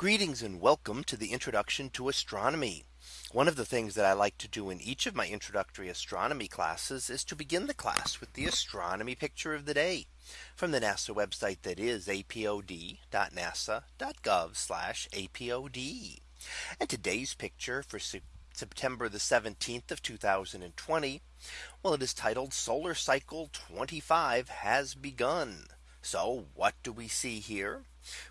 Greetings and welcome to the introduction to astronomy. One of the things that I like to do in each of my introductory astronomy classes is to begin the class with the astronomy picture of the day from the NASA website that is apod.nasa.gov apod. And today's picture for September the 17th of 2020. Well, it is titled Solar Cycle 25 has begun. So what do we see here?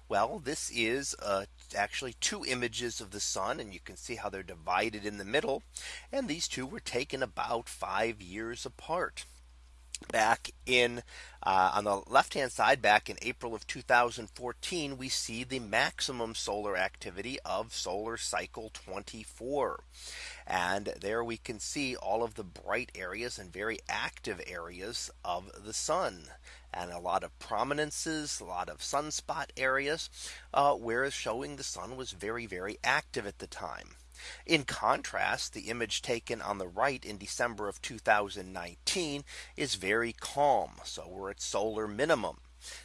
Well, this is uh, actually two images of the sun and you can see how they're divided in the middle. And these two were taken about five years apart back in uh, on the left hand side back in April of 2014 we see the maximum solar activity of solar cycle 24 and there we can see all of the bright areas and very active areas of the sun and a lot of prominences, a lot of sunspot areas, uh, where showing the sun was very, very active at the time. In contrast, the image taken on the right in December of 2019 is very calm. So we're at solar minimum.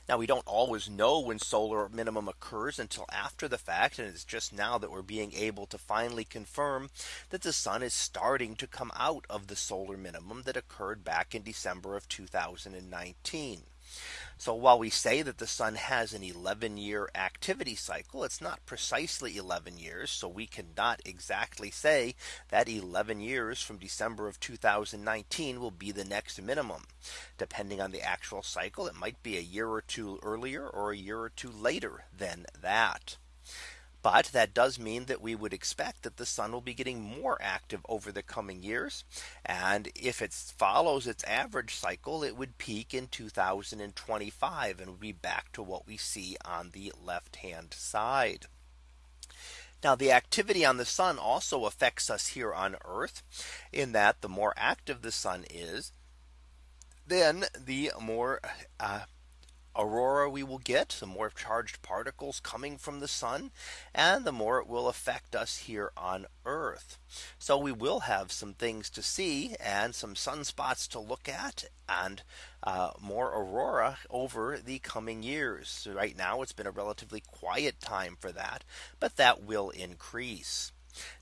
Now we don't always know when solar minimum occurs until after the fact. And it's just now that we're being able to finally confirm that the sun is starting to come out of the solar minimum that occurred back in December of 2019. So while we say that the sun has an 11 year activity cycle, it's not precisely 11 years. So we cannot exactly say that 11 years from December of 2019 will be the next minimum. Depending on the actual cycle, it might be a year or two earlier or a year or two later than that. But that does mean that we would expect that the sun will be getting more active over the coming years. And if it follows its average cycle, it would peak in 2025 and be back to what we see on the left hand side. Now the activity on the sun also affects us here on Earth in that the more active the sun is, then the more uh, aurora we will get, the more charged particles coming from the sun, and the more it will affect us here on Earth. So we will have some things to see and some sunspots to look at and uh, more aurora over the coming years. So right now it's been a relatively quiet time for that, but that will increase.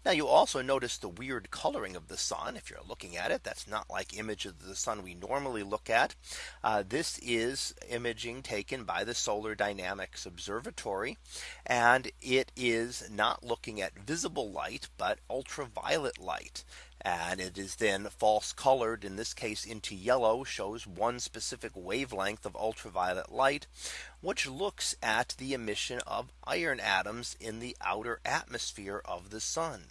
Now you also notice the weird coloring of the sun. If you're looking at it, that's not like images of the sun we normally look at. Uh, this is imaging taken by the Solar Dynamics Observatory. And it is not looking at visible light, but ultraviolet light and it is then false colored in this case into yellow shows one specific wavelength of ultraviolet light which looks at the emission of iron atoms in the outer atmosphere of the sun.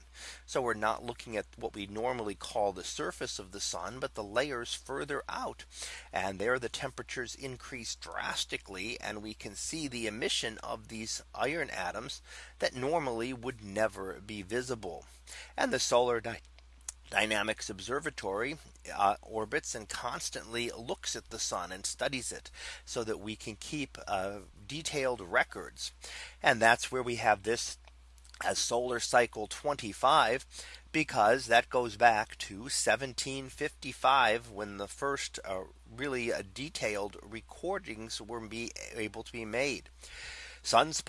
So we're not looking at what we normally call the surface of the sun, but the layers further out. And there the temperatures increase drastically and we can see the emission of these iron atoms that normally would never be visible. And the solar Dynamics Observatory uh, orbits and constantly looks at the sun and studies it so that we can keep uh, detailed records. And that's where we have this as solar cycle 25 because that goes back to 1755 when the first uh, really uh, detailed recordings were be able to be made. Suns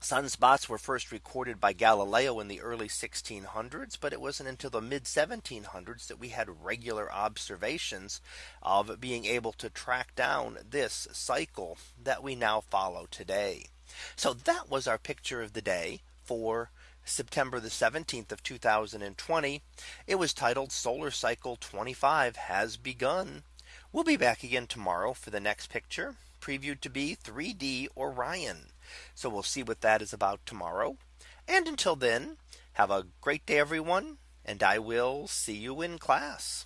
Sunspots were first recorded by Galileo in the early 1600s, but it wasn't until the mid 1700s that we had regular observations of being able to track down this cycle that we now follow today. So that was our picture of the day for September the 17th of 2020. It was titled Solar Cycle 25 has begun. We'll be back again tomorrow for the next picture previewed to be 3D Orion. So we'll see what that is about tomorrow. And until then, have a great day, everyone. And I will see you in class.